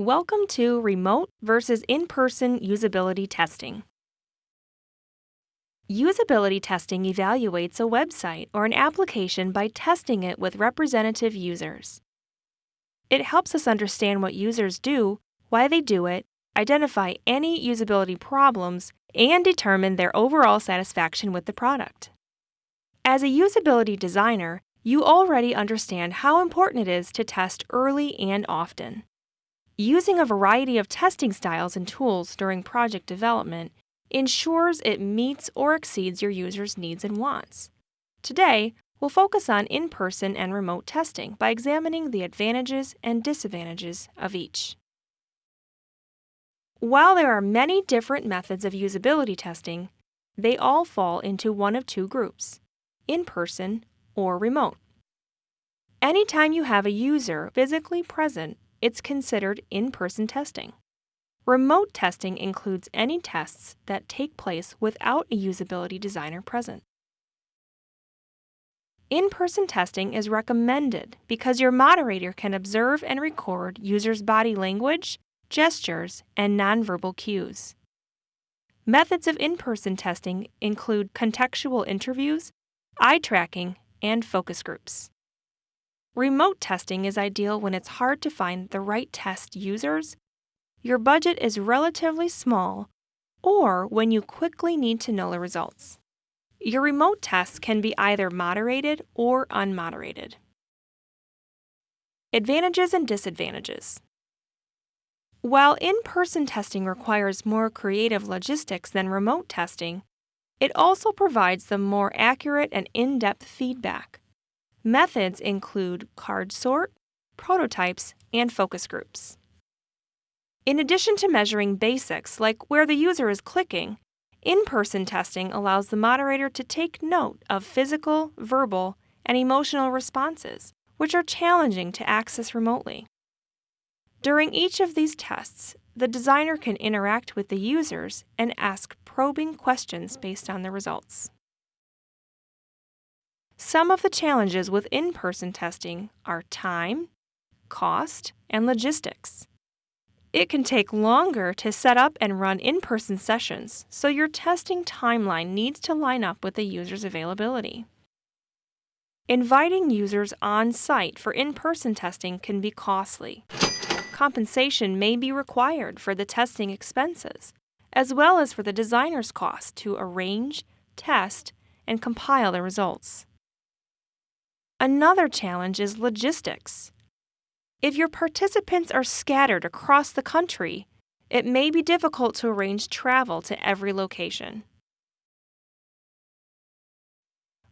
Welcome to Remote versus In-Person Usability Testing. Usability testing evaluates a website or an application by testing it with representative users. It helps us understand what users do, why they do it, identify any usability problems, and determine their overall satisfaction with the product. As a usability designer, you already understand how important it is to test early and often. Using a variety of testing styles and tools during project development ensures it meets or exceeds your users' needs and wants. Today, we'll focus on in person and remote testing by examining the advantages and disadvantages of each. While there are many different methods of usability testing, they all fall into one of two groups in person or remote. Anytime you have a user physically present it's considered in person testing. Remote testing includes any tests that take place without a usability designer present. In person testing is recommended because your moderator can observe and record users' body language, gestures, and nonverbal cues. Methods of in person testing include contextual interviews, eye tracking, and focus groups. Remote testing is ideal when it's hard to find the right test users, your budget is relatively small, or when you quickly need to know the results. Your remote tests can be either moderated or unmoderated. Advantages and disadvantages. While in person testing requires more creative logistics than remote testing, it also provides the more accurate and in depth feedback. Methods include card sort, prototypes, and focus groups. In addition to measuring basics like where the user is clicking, in person testing allows the moderator to take note of physical, verbal, and emotional responses, which are challenging to access remotely. During each of these tests, the designer can interact with the users and ask probing questions based on the results. Some of the challenges with in person testing are time, cost, and logistics. It can take longer to set up and run in person sessions, so your testing timeline needs to line up with the user's availability. Inviting users on site for in person testing can be costly. Compensation may be required for the testing expenses, as well as for the designer's cost to arrange, test, and compile the results. Another challenge is logistics. If your participants are scattered across the country, it may be difficult to arrange travel to every location.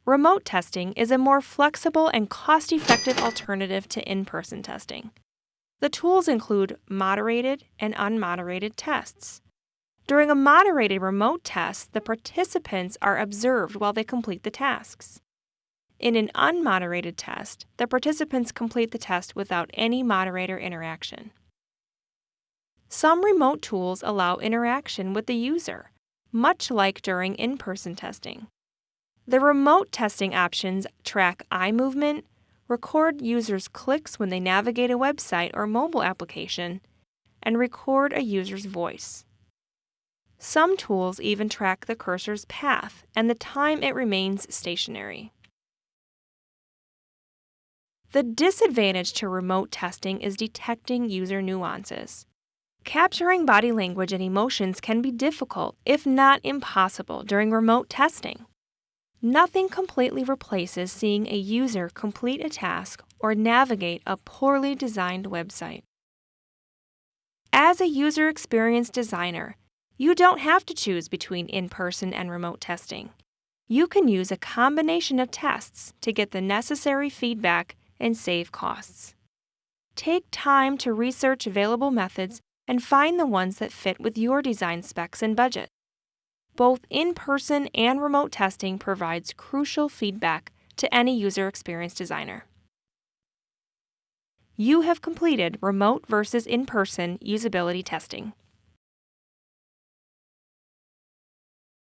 Remote testing is a more flexible and cost effective alternative to in person testing. The tools include moderated and unmoderated tests. During a moderated remote test, the participants are observed while they complete the tasks. In an unmoderated test, the participants complete the test without any moderator interaction. Some remote tools allow interaction with the user, much like during in person testing. The remote testing options track eye movement, record users' clicks when they navigate a website or mobile application, and record a user's voice. Some tools even track the cursor's path and the time it remains stationary. The disadvantage to remote testing is detecting user nuances. Capturing body language and emotions can be difficult, if not impossible, during remote testing. Nothing completely replaces seeing a user complete a task or navigate a poorly designed website. As a user experience designer, you don't have to choose between in person and remote testing. You can use a combination of tests to get the necessary feedback and save costs. Take time to research available methods and find the ones that fit with your design specs and budget. Both in person and remote testing provides crucial feedback to any user experience designer. You have completed remote versus in person usability testing.